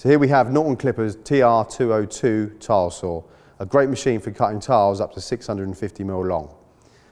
So here we have Norton Clippers TR202 tile saw, a great machine for cutting tiles up to 650mm long.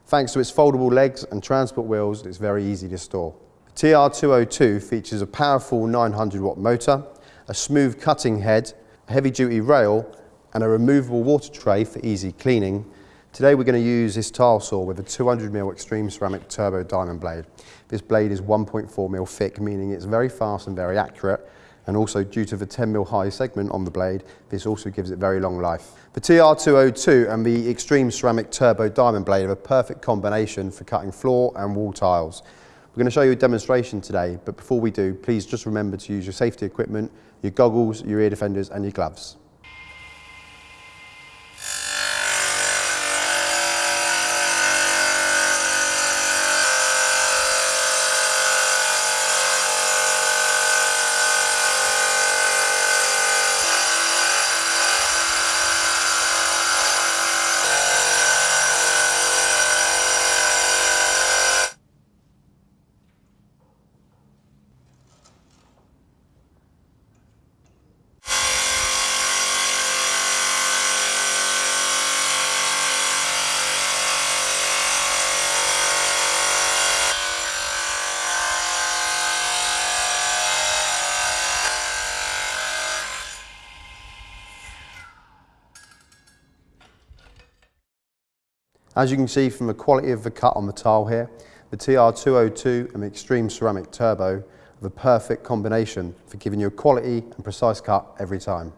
Thanks to its foldable legs and transport wheels, it's very easy to store. The TR202 features a powerful 900 watt motor, a smooth cutting head, a heavy duty rail and a removable water tray for easy cleaning. Today we're going to use this tile saw with a 200mm extreme ceramic turbo diamond blade. This blade is 1.4mm thick, meaning it's very fast and very accurate and also due to the 10mm high segment on the blade, this also gives it very long life. The TR202 and the Extreme Ceramic Turbo Diamond Blade are a perfect combination for cutting floor and wall tiles. We're going to show you a demonstration today, but before we do, please just remember to use your safety equipment, your goggles, your ear defenders and your gloves. As you can see from the quality of the cut on the tile here, the TR202 and the Extreme Ceramic Turbo are the perfect combination for giving you a quality and precise cut every time.